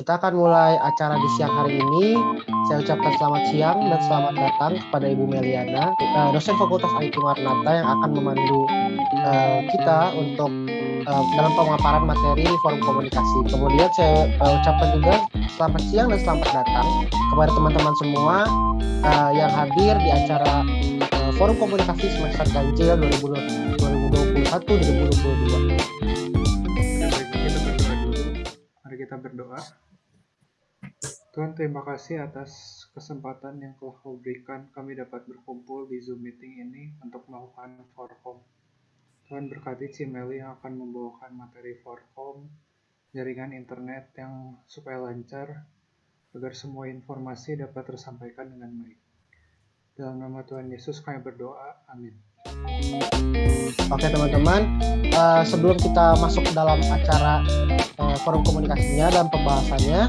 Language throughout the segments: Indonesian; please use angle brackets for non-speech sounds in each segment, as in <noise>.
kita akan mulai acara di siang hari ini. Saya ucapkan selamat siang dan selamat datang kepada Ibu Meliana, uh, dosen Fakultas IT Marnata yang akan memandu uh, kita untuk uh, dalam pemaparan materi forum komunikasi. Kemudian saya ucapkan juga selamat siang dan selamat datang kepada teman-teman semua yang hadir di acara forum komunikasi semester ganjil 2021-2022. Mari kita berdoa. Tuhan terima kasih atas kesempatan yang telah kau berikan kami dapat berkumpul di Zoom meeting ini untuk melakukan forum. Tuhan berkati Cimeli yang akan membawakan materi forum, jaringan internet yang supaya lancar, agar semua informasi dapat tersampaikan dengan baik. Dalam nama Tuhan Yesus kami berdoa, amin. Oke teman-teman, uh, sebelum kita masuk ke dalam acara uh, forum komunikasinya dan pembahasannya,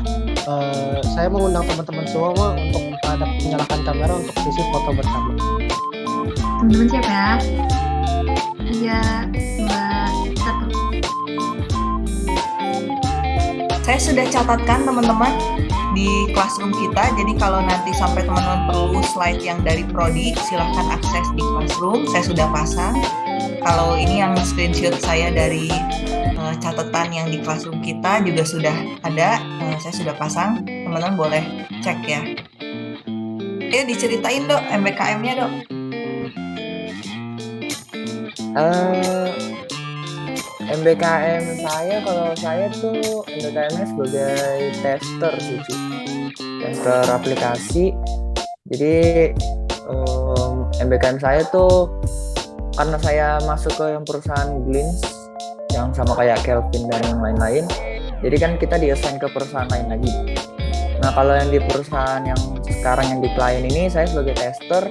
uh, saya mengundang teman-teman semua untuk ada menyalakan kamera untuk sisi foto bersama. Teman-teman siapa ya? Iya, Mbak Satu. Saya sudah catatkan teman-teman di classroom kita. Jadi kalau nanti sampai teman-teman perlu slide yang dari prodi, silahkan akses di classroom. Saya sudah pasang. Kalau ini yang screenshot saya dari uh, catatan yang di classroom kita juga sudah ada. Uh, saya sudah pasang. Teman-teman boleh cek ya. Ya diceritain dok MBKM-nya dok. Uh, MBKM saya kalau saya tuh MBKM sebagai tester sih tester aplikasi. Jadi um, MBKM saya tuh karena saya masuk ke yang perusahaan Glins yang sama kayak Kelvin dan yang lain-lain jadi kan kita diassign ke perusahaan lain lagi. Nah kalau yang di perusahaan yang sekarang yang di klien ini saya sebagai tester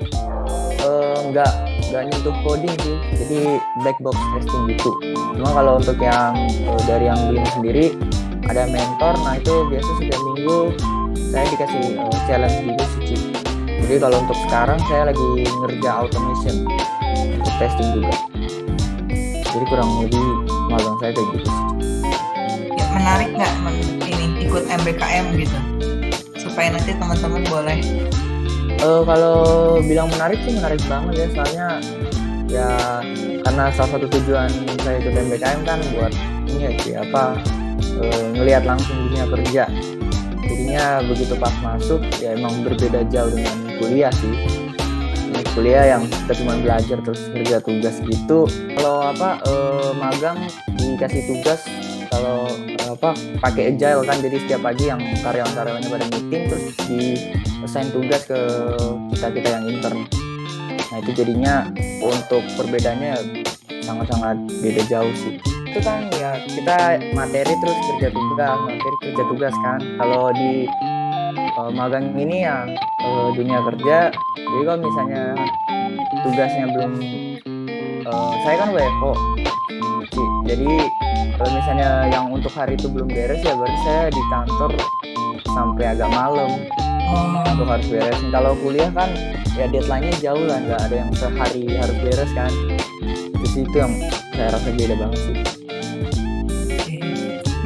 nggak um, nggak nyentuh coding sih. Jadi black box testing gitu. Cuma kalau untuk yang uh, dari yang belum sendiri ada mentor. Nah itu biasa setiap minggu saya dikasih uh, challenge gitu sih jadi kalau untuk sekarang saya lagi ngerja automation untuk testing juga. Jadi kurang lebih magang saya kayak gitu sih ya, menarik nggak ini ikut MBKM gitu? Supaya nanti teman-teman boleh uh, kalau bilang menarik sih menarik banget ya. Soalnya ya karena salah satu tujuan saya ikut MBKM kan buat ini ya apa uh, ngelihat langsung dunia kerja. Jadinya begitu pas masuk ya emang berbeda jauh dengan kuliah sih. Ini kuliah yang kita cuma belajar terus kerja tugas gitu. Kalau apa uh, magang dikasih tugas. Kalau apa pakai agile kan. Jadi setiap pagi yang karyawan-karyawannya pada meeting terus di assign tugas ke kita kita yang intern. Nah itu jadinya untuk perbedaannya sangat-sangat beda jauh sih. Itu kan ya kita materi terus kerja tugas materi kerja tugas kan. Kalau di uh, magang ini ya uh, dunia kerja jadi kalau misalnya tugasnya belum uh, saya kan WFO jadi kalau misalnya yang untuk hari itu belum beres ya berarti saya di kantor sampai agak malam. Oh. untuk harus beres kalau kuliah kan ya deadline-nya jauh lah nggak ada yang sehari harus beres kan. Itu itu yang saya rasa beda banget sih.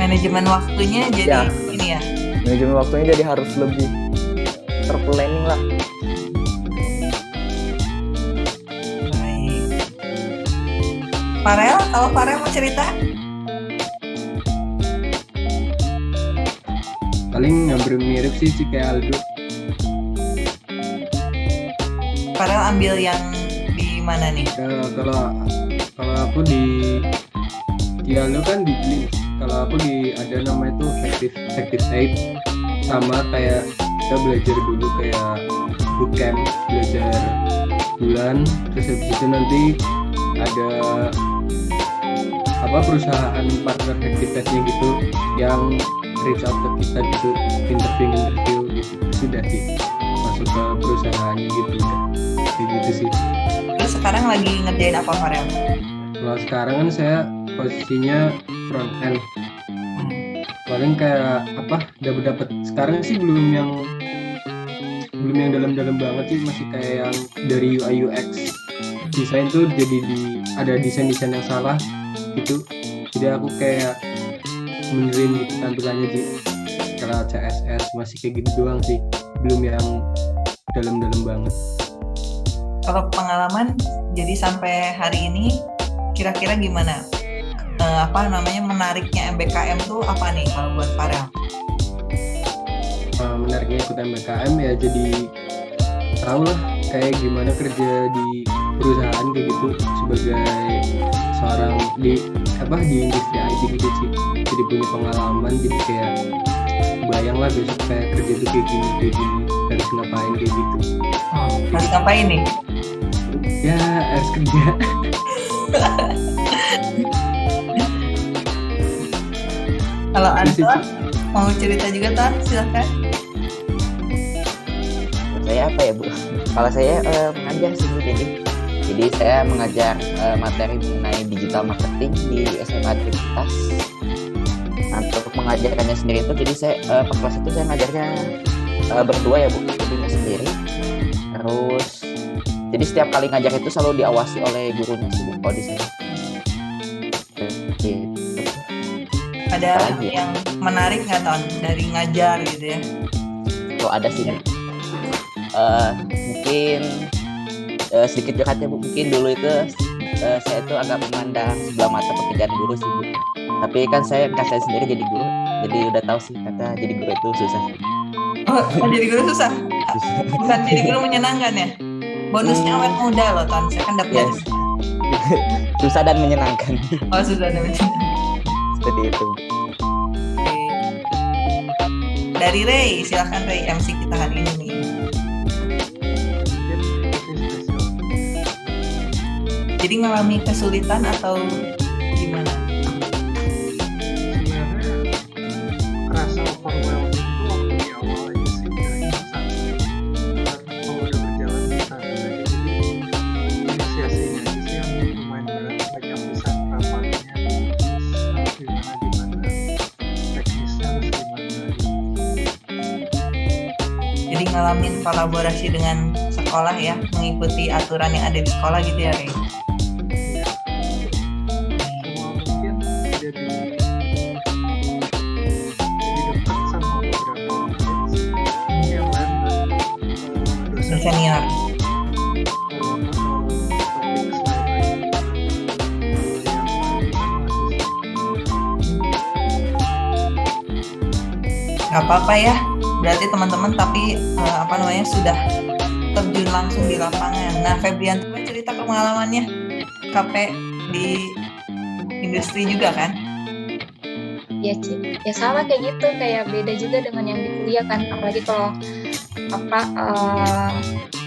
Manajemen waktunya jadi ya. ini ya? Manajemen waktunya jadi harus lebih terplanning lah Farel, kalau Farel mau cerita? Paling hampir mirip sih sih kayak Aldo. Farel ambil yang di mana nih? Kalau kalau kalau aku di di Aldo kan di Blink. Kalau aku di ada nama itu active active site sama kayak kita belajar dulu kayak bootcamp belajar bulan terus habis itu nanti ada apa perusahaan partner aktivitasnya gitu yang reach out ke kita gitu interview interview gitu sudah sih masuk ke perusahaannya gitu udah kayak gitu sih terus sekarang lagi ngerjain apa Farel? kalau sekarang kan saya posisinya front end. Paling kayak apa dapat dapat sekarang sih belum yang belum yang dalam-dalam banget sih masih kayak yang dari UI UX desain tuh jadi di ada desain desain yang salah gitu jadi aku kayak benerin gitu tampilannya di tutorial CSS masih kayak gitu doang sih belum yang dalam-dalam banget Kalau pengalaman jadi sampai hari ini kira-kira gimana? Eh, apa namanya menariknya MBKM tuh apa nih kalau buat Farel? uh, menariknya ikut MBKM ya jadi tahu lah kayak gimana kerja di perusahaan kayak gitu sebagai seorang di apa di industri IT gitu sih jadi punya pengalaman jadi kayak bayang lah besok kayak kerja tuh kayak gini kayak gini harus ngapain kayak gitu Oh, harus ngapain nih? ya harus kerja <laughs> Kalau sih, Anton mau cerita juga Ton, silahkan. saya apa ya bu? Kalau saya eh, mengajar sih bu, jadi jadi saya mengajar eh, materi mengenai digital marketing di SMA Trinitas. Nah, untuk mengajarkannya sendiri itu, jadi saya eh, pas kelas itu saya ngajarnya eh, berdua ya bu, nggak sendiri. Terus jadi setiap kali ngajar itu selalu diawasi oleh gurunya sih bu, kalau di. Gitu. Ada Apalagi ya? yang menarik nggak Ton dari ngajar gitu ya? kalau ada sih Bu. Eh, mungkin eh, sedikit curhat ya bu. Mungkin dulu itu eh, saya itu agak memandang sebelah mata pekerjaan guru sih bu. Tapi kan saya saya sendiri jadi guru. Jadi udah tahu sih kata jadi guru itu susah. Oh, jadi guru susah. Bukan jadi guru menyenangkan ya? Bonusnya awet muda loh Ton, saya kan dapat Yes. <laughs> susah. Dan menyenangkan. Oh susah dapat seperti itu. Dari Ray, silahkan Ray MC kita hari ini. nih. Jadi ngalami kesulitan atau gimana? sebenarnya kerasa overwhelming itu waktu di awal aja sih bilangnya santai Ntar kalau udah berjalan nih santai aja jadi inisiasinya aja sih yang lumayan berat banyak besar rapatnya terus harus gimana gimana teknisnya harus gimana. Jadi ngalamin kolaborasi dengan sekolah ya, mengikuti aturan yang ada di sekolah gitu ya Ray. Masih Gak apa-apa ya. Berarti teman-teman tapi eh, apa namanya sudah terjun langsung di lapangan. Nah, Febrian cerita pengalamannya KP di industri juga kan? ya Ci. ya sama kayak gitu kayak beda juga dengan yang di kuliah kan apalagi kalau apa eh,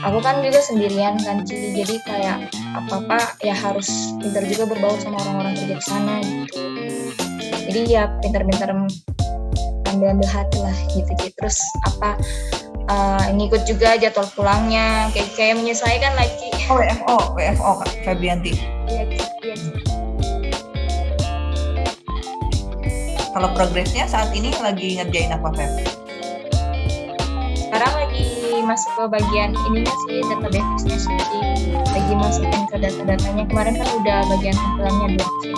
aku kan juga sendirian kan Ci jadi kayak apa apa ya harus pintar juga berbaur sama orang-orang kerja di sana gitu jadi ya pintar-pintar ambil ambil hati lah gitu Ci terus apa eh, ngikut juga jadwal pulangnya kayak kayak menyesuaikan lah Ci Oh, WFO, WFO Kak Febrianti. Iya. Iya. Kalau progresnya saat ini lagi ngerjain apa Feb? Masuk ke bagian ininya sih database-nya sih Ci. lagi masukin ke data-datanya kemarin kan udah bagian tampilannya doang sih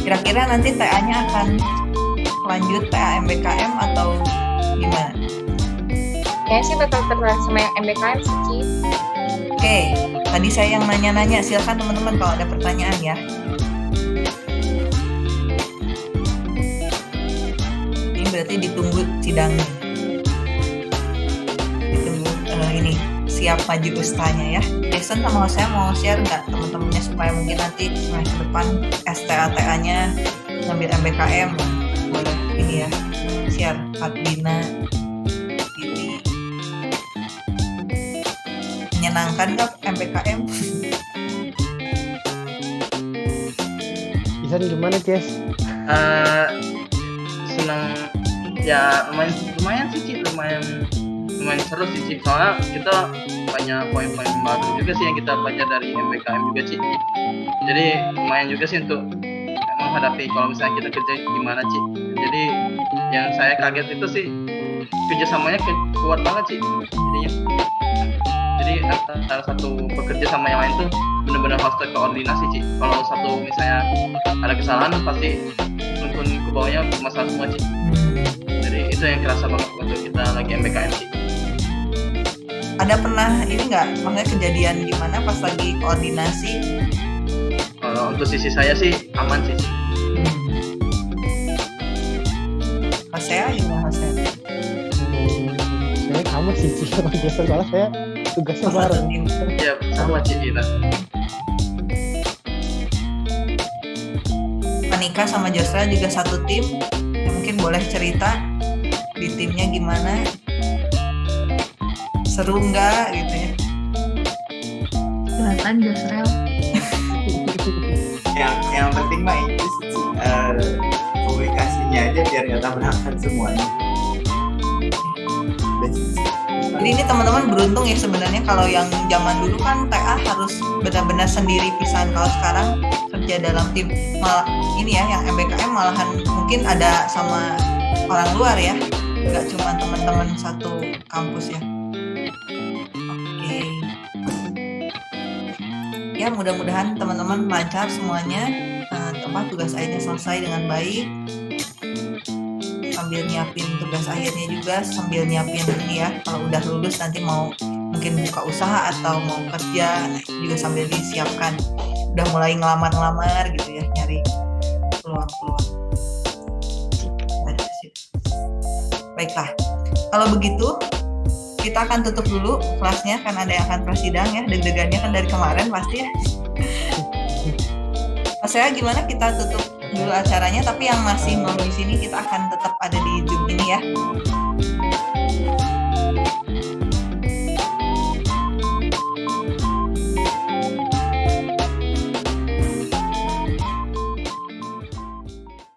Kira-kira nanti TA-nya akan lanjut TA MBKM atau gimana? kayaknya sih bakal terlihat sama yang MBKM sih. Oke, tadi saya yang nanya-nanya. Silakan teman-teman kalau ada pertanyaan ya. Ini berarti ditunggu sidangnya. Eh, ini siap maju ustanya ya. Jason sama saya mau share nggak teman-temannya supaya mungkin nanti semester depan STA-TA-nya ngambil MBKM boleh ini ya share Fatina ini. Menyenangkan kak MBKM Isan gimana Ces? Eh, senang. Ya lumayan lumayan sih lumayan lumayan seru sih Ci. soalnya kita banyak poin-poin baru juga sih yang kita belajar dari MBKM juga sih. Jadi lumayan juga sih untuk menghadapi kalau misalnya kita kerja gimana Ci jadi yang saya kaget itu sih kerjasamanya ke- kuat banget sih. Jadinya. Jadi antara satu bekerja sama yang lain tuh benar-benar harus terkoordinasi sih. Kalau satu misalnya ada kesalahan pasti akun ke bawahnya masalah semua sih. Jadi itu yang kerasa banget waktu kita lagi MBKM sih ada pernah ini nggak? Maksudnya kejadian gimana pas lagi koordinasi? Kalau untuk sisi saya sih aman sih. Hasea gimana Hasea? Hmm, saya kamu sih sih sama biasa soalnya saya tugasnya Oh, satu bareng. tim. ya sama sih kita Manika sama Joshua juga satu tim. Ya, mungkin boleh cerita di timnya gimana seru nggak gitu ya? Silakan Josrel. <laughs> yang yang penting mah itu sih eh, komunikasinya aja biar nggak tabrakan semuanya. Jadi ini teman-teman beruntung ya sebenarnya kalau yang zaman dulu kan TA harus benar-benar sendiri pisahan. Kalau sekarang kerja dalam tim malah ini ya yang MBKM malahan mungkin ada sama orang luar ya. Nggak cuma teman-teman satu kampus ya ya mudah-mudahan teman-teman lancar semuanya. Eh, tempat tugas akhirnya selesai dengan baik. Sambil nyiapin tugas akhirnya juga sambil nyiapin ini ya kalau udah lulus nanti mau mungkin buka usaha atau mau kerja juga sambil disiapkan. Udah mulai ngelamar-ngelamar gitu ya nyari peluang-peluang. Baiklah kalau begitu kita akan tutup dulu kelasnya kan ada yang akan prasidang ya deg-degannya kan dari kemarin pasti ya. <laughs> Saya gimana kita tutup dulu acaranya? Tapi yang masih mau di sini kita akan tetap ada di Zoom ini ya